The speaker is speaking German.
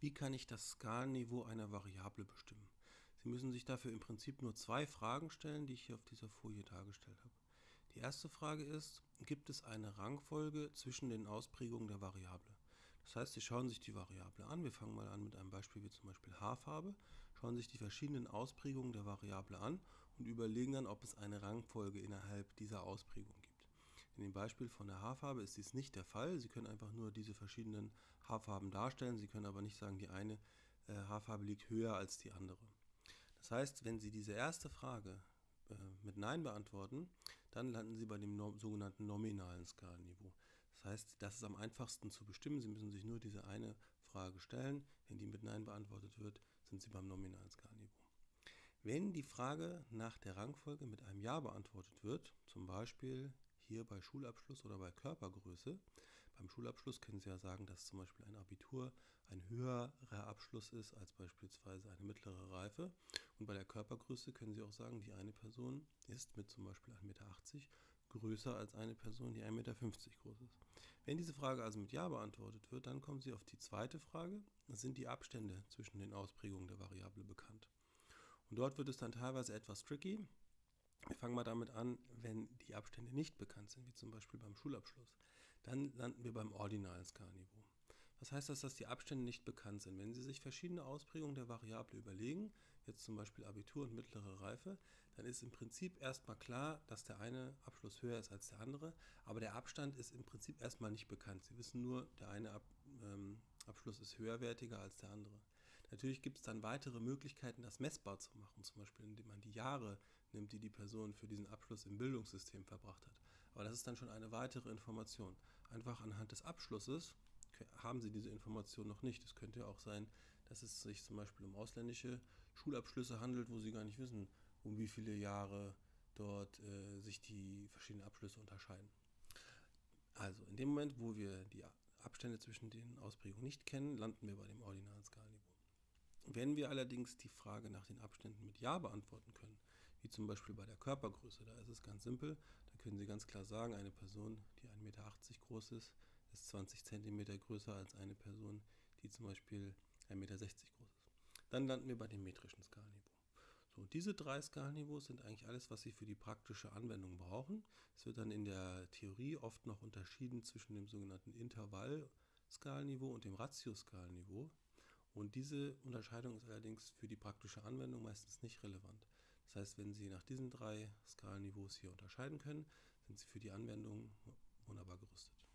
Wie kann ich das Skalenniveau einer Variable bestimmen? Sie müssen sich dafür im Prinzip nur zwei Fragen stellen, die ich hier auf dieser Folie dargestellt habe. Die erste Frage ist, gibt es eine Rangfolge zwischen den Ausprägungen der Variable? Das heißt, Sie schauen sich die Variable an. Wir fangen mal an mit einem Beispiel wie zum Beispiel Haarfarbe, schauen sich die verschiedenen Ausprägungen der Variable an und überlegen dann, ob es eine Rangfolge innerhalb dieser Ausprägung gibt. In dem Beispiel von der Haarfarbe ist dies nicht der Fall. Sie können einfach nur diese verschiedenen Haarfarben darstellen. Sie können aber nicht sagen, die eine äh, Haarfarbe liegt höher als die andere. Das heißt, wenn Sie diese erste Frage äh, mit Nein beantworten, dann landen Sie bei dem no sogenannten nominalen Skalenniveau. Das heißt, das ist am einfachsten zu bestimmen. Sie müssen sich nur diese eine Frage stellen. Wenn die mit Nein beantwortet wird, sind Sie beim nominalen Skalenniveau. Wenn die Frage nach der Rangfolge mit einem Ja beantwortet wird, zum Beispiel hier bei Schulabschluss oder bei Körpergröße. Beim Schulabschluss können Sie ja sagen, dass zum Beispiel ein Abitur ein höherer Abschluss ist als beispielsweise eine mittlere Reife. Und bei der Körpergröße können Sie auch sagen, die eine Person ist mit zum Beispiel 1,80 Meter größer als eine Person, die 1,50 Meter groß ist. Wenn diese Frage also mit Ja beantwortet wird, dann kommen Sie auf die zweite Frage. Sind die Abstände zwischen den Ausprägungen der Variable bekannt? Und dort wird es dann teilweise etwas tricky. Wir fangen mal damit an, wenn die Abstände nicht bekannt sind, wie zum Beispiel beim Schulabschluss. Dann landen wir beim ordinalen Skalenniveau. Was heißt das, dass die Abstände nicht bekannt sind? Wenn Sie sich verschiedene Ausprägungen der Variable überlegen, jetzt zum Beispiel Abitur und mittlere Reife, dann ist im Prinzip erstmal klar, dass der eine Abschluss höher ist als der andere, aber der Abstand ist im Prinzip erstmal nicht bekannt. Sie wissen nur, der eine Ab, ähm, Abschluss ist höherwertiger als der andere. Natürlich gibt es dann weitere Möglichkeiten, das messbar zu machen, zum Beispiel indem man die Jahre nimmt, die die Person für diesen Abschluss im Bildungssystem verbracht hat. Aber das ist dann schon eine weitere Information. Einfach anhand des Abschlusses haben Sie diese Information noch nicht. Es könnte ja auch sein, dass es sich zum Beispiel um ausländische Schulabschlüsse handelt, wo Sie gar nicht wissen, um wie viele Jahre dort äh, sich die verschiedenen Abschlüsse unterscheiden. Also in dem Moment, wo wir die Abstände zwischen den Ausprägungen nicht kennen, landen wir bei dem ordinalen Skalenniveau. Wenn wir allerdings die Frage nach den Abständen mit Ja beantworten wie zum Beispiel bei der Körpergröße, da ist es ganz simpel, da können Sie ganz klar sagen, eine Person, die 1,80 Meter groß ist, ist 20 cm größer als eine Person, die zum Beispiel 1,60 Meter groß ist. Dann landen wir bei dem metrischen Skalenniveau. So, diese drei Skalenniveaus sind eigentlich alles, was Sie für die praktische Anwendung brauchen. Es wird dann in der Theorie oft noch unterschieden zwischen dem sogenannten Intervall-Skalenniveau und dem Ratio-Skalenniveau. Und diese Unterscheidung ist allerdings für die praktische Anwendung meistens nicht relevant. Das heißt, wenn Sie nach diesen drei Skalenniveaus hier unterscheiden können, sind Sie für die Anwendung wunderbar gerüstet.